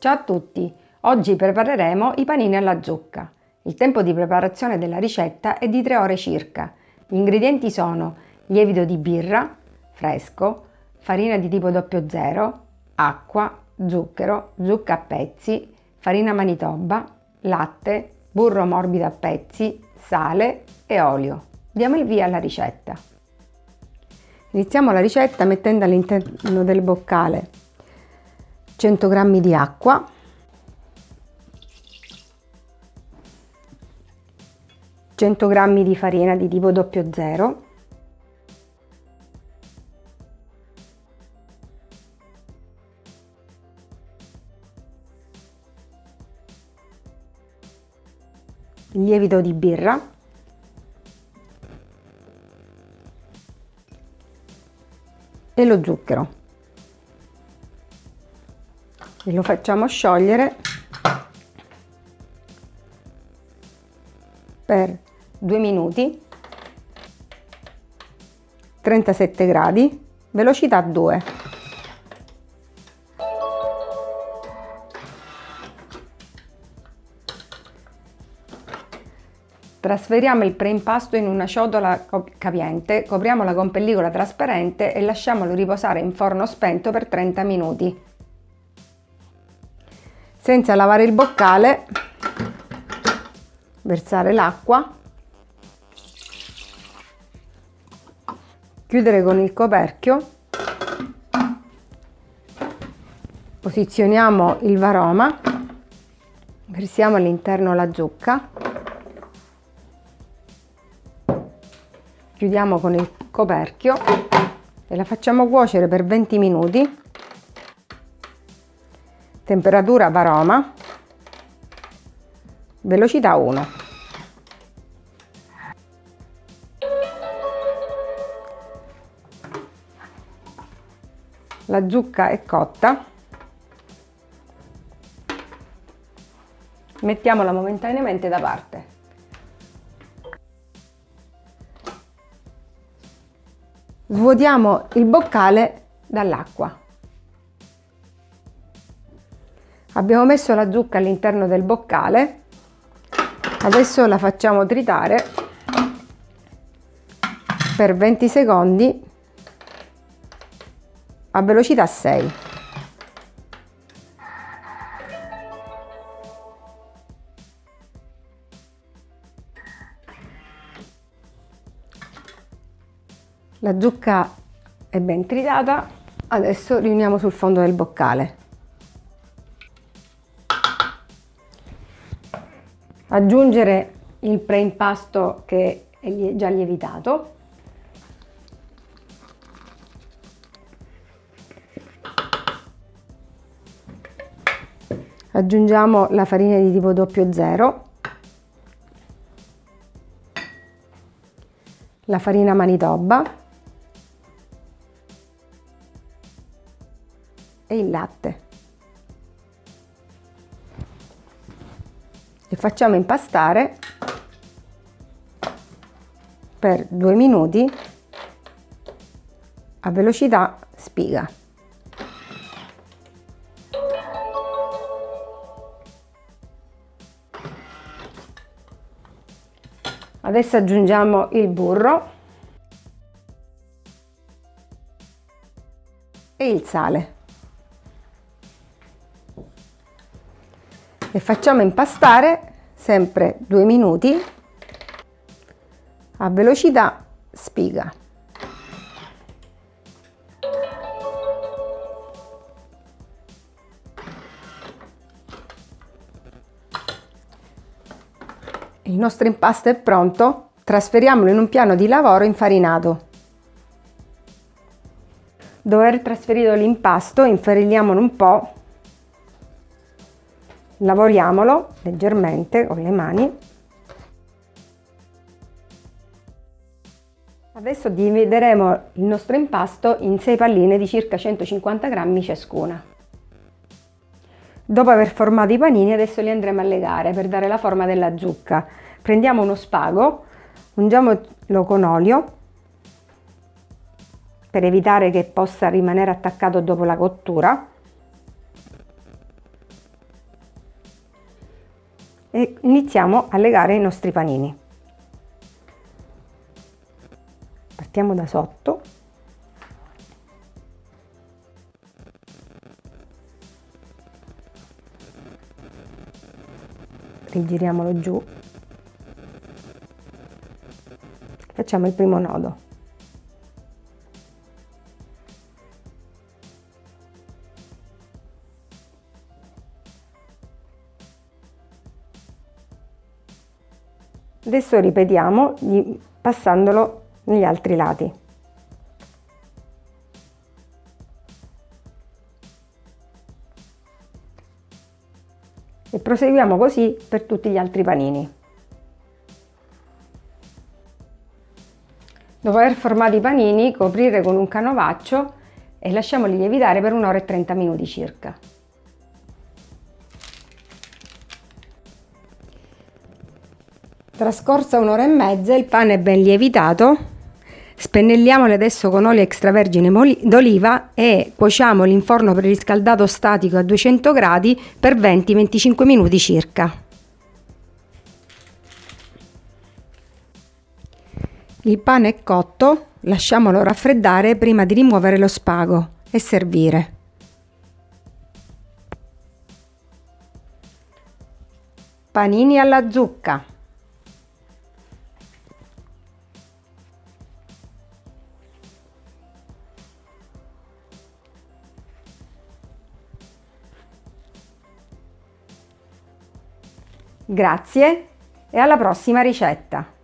Ciao a tutti! Oggi prepareremo i panini alla zucca. Il tempo di preparazione della ricetta è di 3 ore circa. Gli ingredienti sono lievito di birra, fresco, farina di tipo 00, acqua, zucchero, zucca a pezzi, farina manitoba, latte, burro morbido a pezzi, sale e olio. Diamo il via alla ricetta. Iniziamo la ricetta mettendo all'interno del boccale 100 g di acqua, cento g di farina di tipo 00, lievito di birra. E lo zucchero lo facciamo sciogliere per 2 minuti 37 gradi velocità 2 Trasferiamo il preimpasto in una ciotola capiente, copriamola con pellicola trasparente e lasciamolo riposare in forno spento per 30 minuti senza lavare il boccale versare l'acqua chiudere con il coperchio posizioniamo il varoma versiamo all'interno la zucca chiudiamo con il coperchio e la facciamo cuocere per 20 minuti temperatura varoma, velocità 1. La zucca è cotta, mettiamola momentaneamente da parte. Svuotiamo il boccale dall'acqua. Abbiamo messo la zucca all'interno del boccale, adesso la facciamo tritare per 20 secondi a velocità 6. La zucca è ben tritata, adesso riuniamo sul fondo del boccale. Aggiungere il preimpasto che è già lievitato. Aggiungiamo la farina di tipo 00 la farina manitoba. E il latte e facciamo impastare per due minuti a velocità spiga. Adesso aggiungiamo il burro e il sale. E facciamo impastare sempre due minuti a velocità spiga. Il nostro impasto è pronto, trasferiamolo in un piano di lavoro infarinato. Dopo aver trasferito l'impasto, infariniamolo un po' lavoriamolo leggermente con le mani. Adesso divideremo il nostro impasto in 6 palline di circa 150 grammi ciascuna. Dopo aver formato i panini adesso li andremo a legare per dare la forma della zucca. Prendiamo uno spago ungiamolo con olio per evitare che possa rimanere attaccato dopo la cottura e iniziamo a legare i nostri panini. Partiamo da sotto. Rigiriamolo giù. Facciamo il primo nodo. Adesso ripetiamo passandolo negli altri lati. E proseguiamo così per tutti gli altri panini. Dopo aver formato i panini, coprire con un canovaccio e lasciamoli lievitare per un'ora e 30 minuti circa. Trascorsa un'ora e mezza il pane è ben lievitato, spennelliamoli adesso con olio extravergine d'oliva e cuociamoli in forno preriscaldato statico a 200 gradi per 20-25 minuti circa. Il pane è cotto, lasciamolo raffreddare prima di rimuovere lo spago e servire. Panini alla zucca. Grazie e alla prossima ricetta!